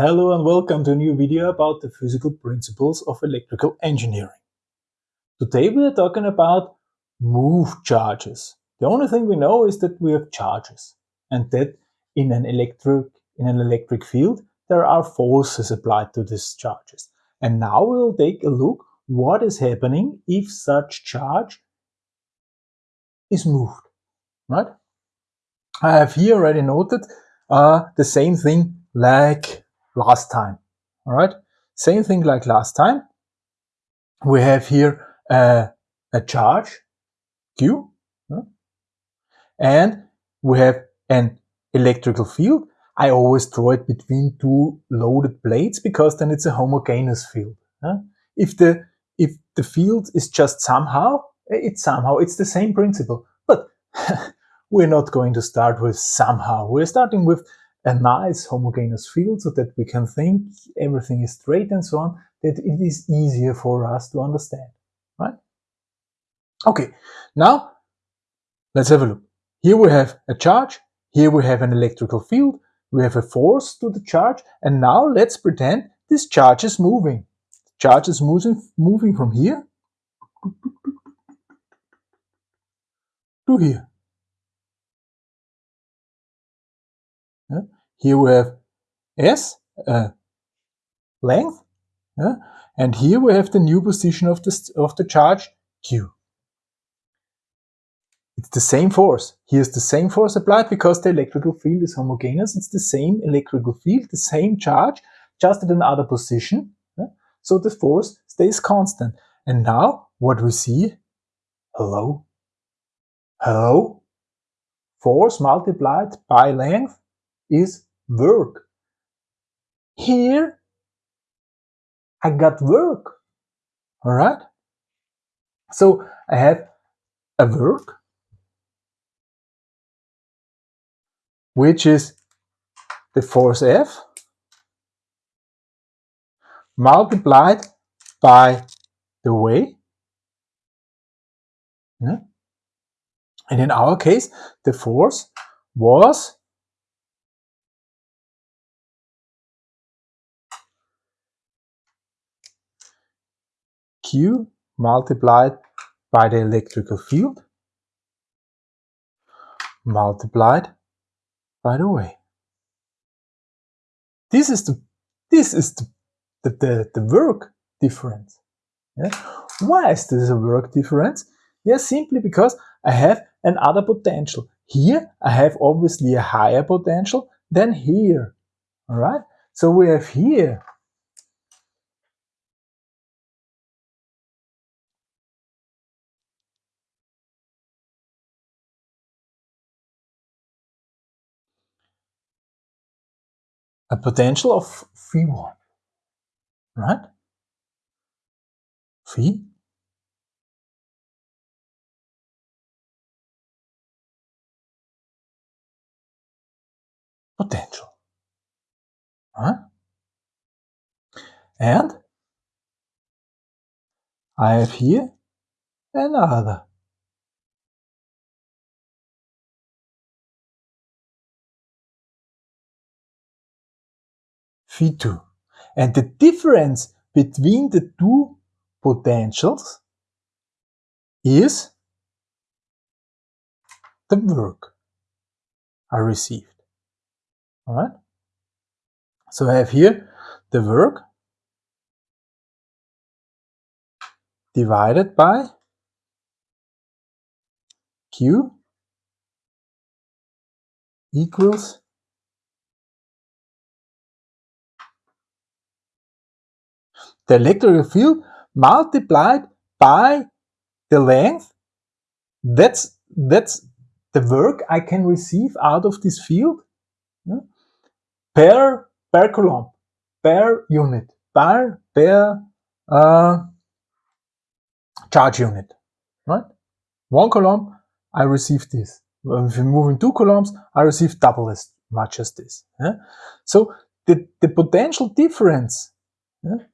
Hello and welcome to a new video about the physical principles of electrical engineering. Today we are talking about move charges. The only thing we know is that we have charges and that in an electric in an electric field there are forces applied to these charges. And now we will take a look what is happening if such charge is moved, right? I have here already noted uh, the same thing like last time. All right, same thing like last time. We have here uh, a charge Q, and we have an electrical field. I always draw it between two loaded plates because then it's a homogeneous field. If the if the field is just somehow, it's somehow, it's the same principle. But we're not going to start with somehow. We're starting with a nice homogeneous field so that we can think everything is straight and so on, that it is easier for us to understand, right? Okay, now let's have a look. Here we have a charge, here we have an electrical field, we have a force to the charge, and now let's pretend this charge is moving. The charge is moving, moving from here to here. Here we have S, uh, length, yeah. and here we have the new position of the, of the charge Q. It's the same force. Here's the same force applied because the electrical field is homogeneous. It's the same electrical field, the same charge, just at another position. Yeah. So the force stays constant. And now what we see, hello, hello, force multiplied by length is work. Here, I got work. All right. So I have a work, which is the force F multiplied by the way. And in our case, the force was Q multiplied by the electrical field multiplied by the way. This is the this is the the, the, the work difference. Yeah? Why is this a work difference? Yeah, simply because I have another potential. Here I have obviously a higher potential than here. Alright? So we have here a potential of phi1, right? Phi potential. Right? And I have here another Phi2. And the difference between the two potentials is the work I received. Alright? So I have here the work divided by Q equals the electrical field multiplied by the length, that's, that's the work I can receive out of this field yeah, per, per coulomb, per unit, per, per uh, charge unit, right? One coulomb, I receive this. If I'm moving two coulombs, I receive double as much as this. Yeah? So the, the potential difference yeah,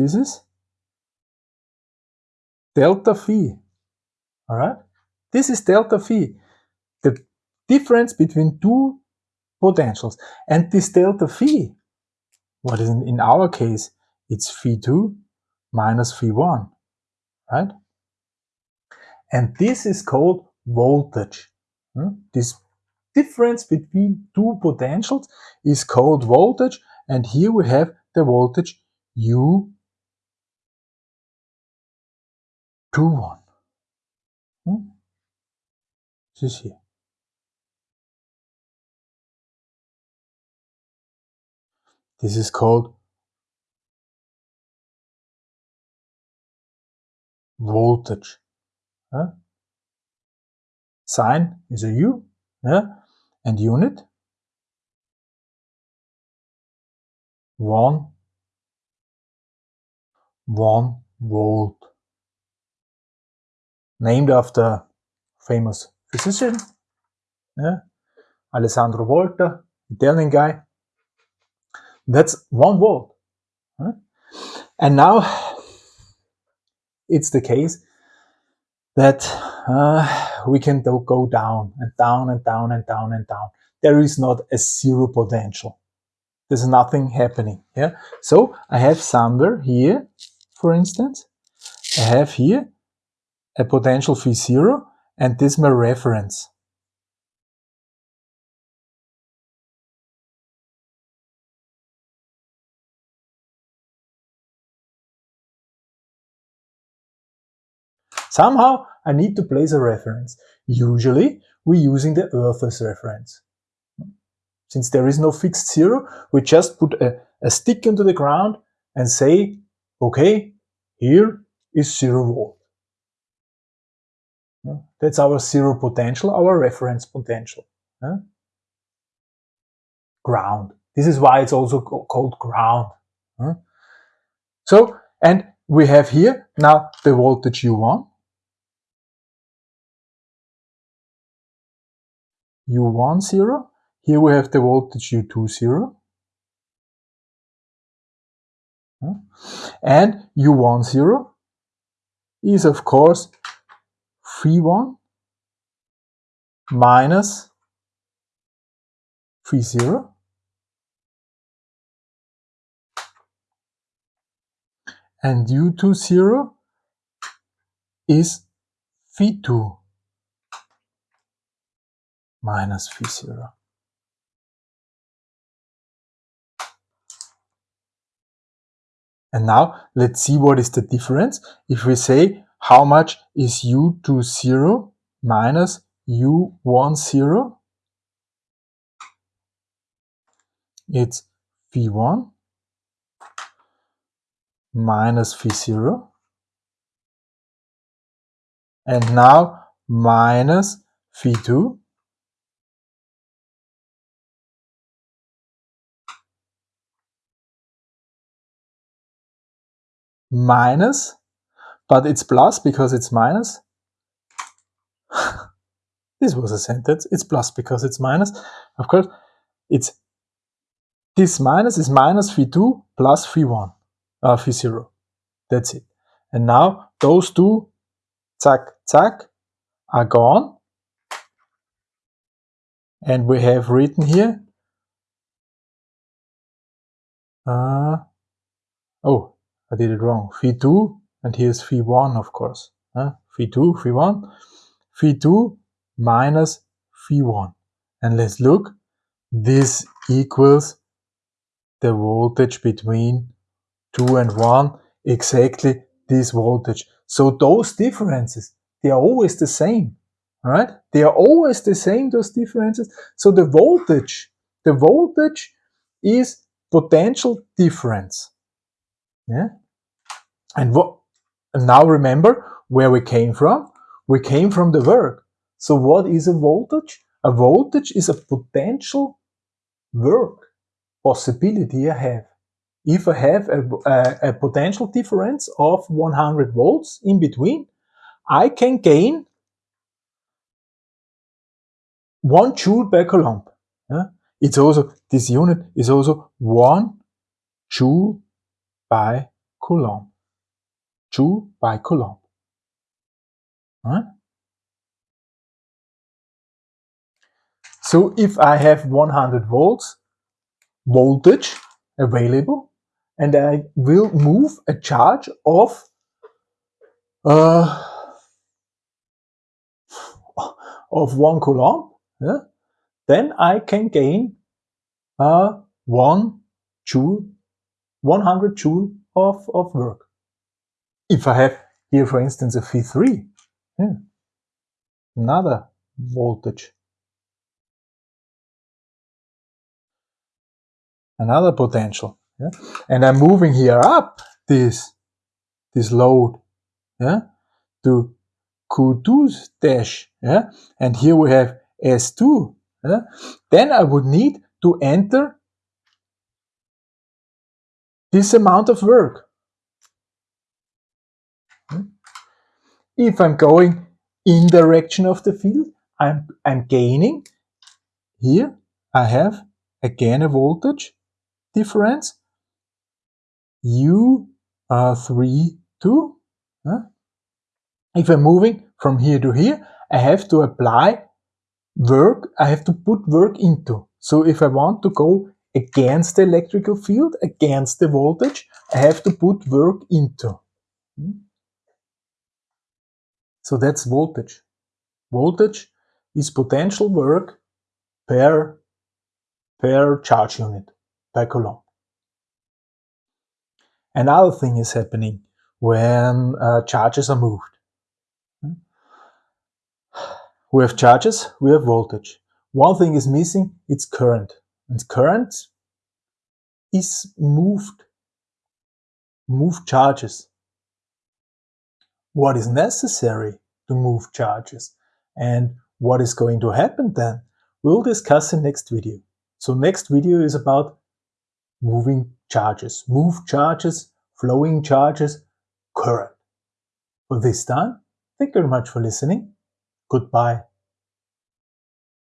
This is delta phi. All right. This is delta phi. The difference between two potentials. And this delta phi, what is in, in our case, it's phi 2 minus phi 1, right? And this is called voltage. Hmm? This difference between two potentials is called voltage. And here we have the voltage U 21. Hmm? This is here. This is called voltage. Huh? Sign is a U, yeah? and unit one one volt. Named after famous physician, yeah? Alessandro Volta, Italian guy. That's one. Huh? And now it's the case that uh, we can go down and down and down and down and down. There is not a zero potential. There's nothing happening. Yeah. So I have somewhere here, for instance, I have here a potential phi zero, and this is my reference. Somehow I need to place a reference. Usually we're using the Earth's reference. Since there is no fixed zero, we just put a, a stick into the ground and say, okay, here is zero volt. That's our zero potential, our reference potential. Ground. This is why it's also called ground. So, and we have here now the voltage U1 U1 0. Here we have the voltage U2 0. And U1 0 is of course phi 1 minus phi 0 and U2 0 is phi 2 minus phi 0. And now let's see what is the difference. If we say how much is u2 0 minus u1 0, it's v1 minus v0 and now minus v2 minus, but it's plus because it's minus. this was a sentence. It's plus because it's minus. Of course, it's this minus is minus phi 2 plus phi 1, uh, phi 0. That's it. And now those two, zack, zack, are gone. And we have written here, uh, oh, I did it wrong. Phi 2, and here's phi 1, of course. Huh? Phi 2, phi 1. Phi 2 minus phi 1. And let's look. This equals the voltage between 2 and 1, exactly this voltage. So those differences, they are always the same, right? They are always the same, those differences. So the voltage, the voltage is potential difference. Yeah. And what and now remember where we came from? We came from the work. So what is a voltage? A voltage is a potential work possibility I have. If I have a, a, a potential difference of 100 volts in between, I can gain 1 joule per coulomb. Yeah? It's also, this unit is also 1 joule by coulomb. Joule by coulomb. So if I have 100 volts voltage available and I will move a charge of uh, of one coulomb, yeah, then I can gain uh, one joule, 100 joule of, of work. If I have here, for instance, a V3, yeah, hmm, another voltage, another potential, yeah, and I'm moving here up this this load, yeah, to Q2 dash, yeah, and here we have S2, yeah, then I would need to enter this amount of work. If I'm going in direction of the field, I'm, I'm gaining. Here I have again a voltage difference U uh, 3, 2. If I'm moving from here to here, I have to apply work, I have to put work into. So if I want to go against the electrical field, against the voltage, I have to put work into. So that's voltage. Voltage is potential work per, per charge unit, per coulomb. Another thing is happening when uh, charges are moved. We have charges, we have voltage. One thing is missing, it's current. And current is moved, moved charges. What is necessary to move charges and what is going to happen then, we'll discuss in next video. So next video is about moving charges, move charges, flowing charges, current. For this time, thank you very much for listening. Goodbye.